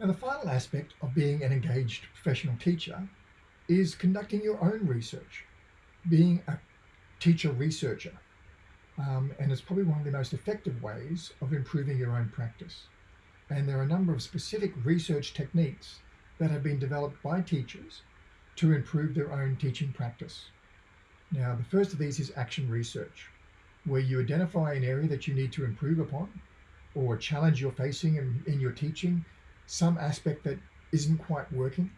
Now the final aspect of being an engaged professional teacher is conducting your own research, being a teacher researcher. Um, and it's probably one of the most effective ways of improving your own practice. And there are a number of specific research techniques that have been developed by teachers to improve their own teaching practice. Now, the first of these is action research, where you identify an area that you need to improve upon or a challenge you're facing in, in your teaching, some aspect that isn't quite working,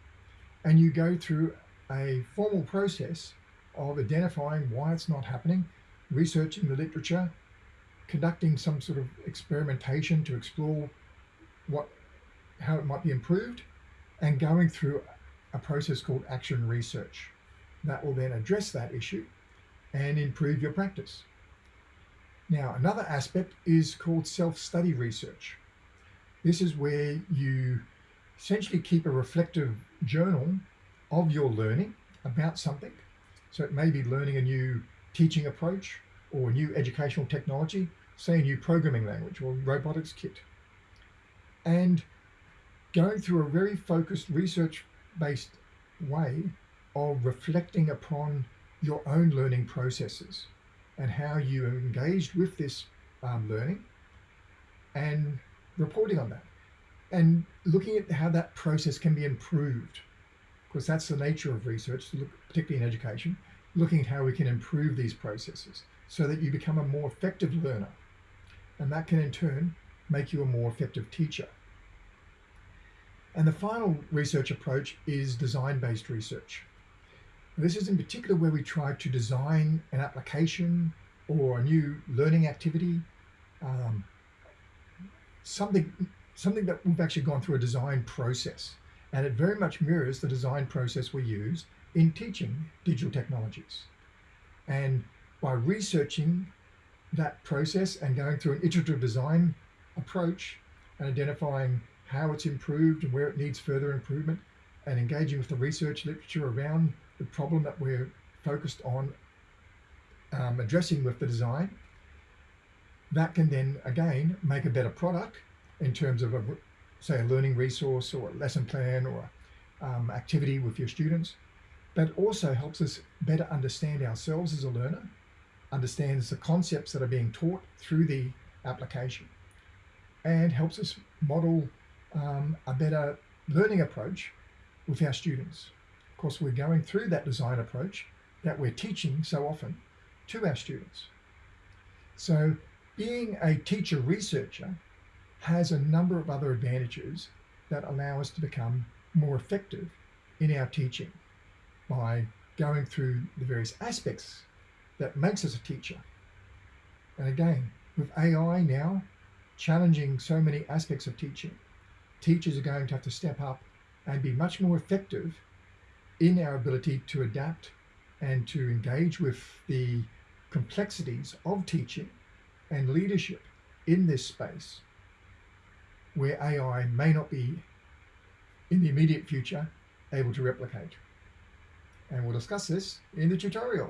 and you go through a formal process of identifying why it's not happening, researching the literature, conducting some sort of experimentation to explore what how it might be improved, and going through a process called action research. That will then address that issue and improve your practice. Now, another aspect is called self-study research. This is where you essentially keep a reflective journal of your learning about something. So it may be learning a new teaching approach or a new educational technology, say a new programming language or robotics kit. And going through a very focused research-based way of reflecting upon your own learning processes and how you engaged with this um, learning and reporting on that and looking at how that process can be improved because that's the nature of research, particularly in education, looking at how we can improve these processes so that you become a more effective learner. And that can in turn make you a more effective teacher. And the final research approach is design-based research. This is in particular where we try to design an application or a new learning activity, um, something, something that we've actually gone through a design process. And it very much mirrors the design process we use in teaching digital technologies. And by researching that process and going through an iterative design approach and identifying how it's improved and where it needs further improvement and engaging with the research literature around the problem that we're focused on um, addressing with the design, that can then again make a better product in terms of a say a learning resource or a lesson plan or um, activity with your students, but also helps us better understand ourselves as a learner, understands the concepts that are being taught through the application, and helps us model um, a better learning approach with our students. Of course, we're going through that design approach that we're teaching so often to our students. So being a teacher researcher has a number of other advantages that allow us to become more effective in our teaching by going through the various aspects that makes us a teacher. And again, with AI now challenging so many aspects of teaching, teachers are going to have to step up and be much more effective in our ability to adapt and to engage with the complexities of teaching and leadership in this space where AI may not be in the immediate future able to replicate. And we'll discuss this in the tutorial.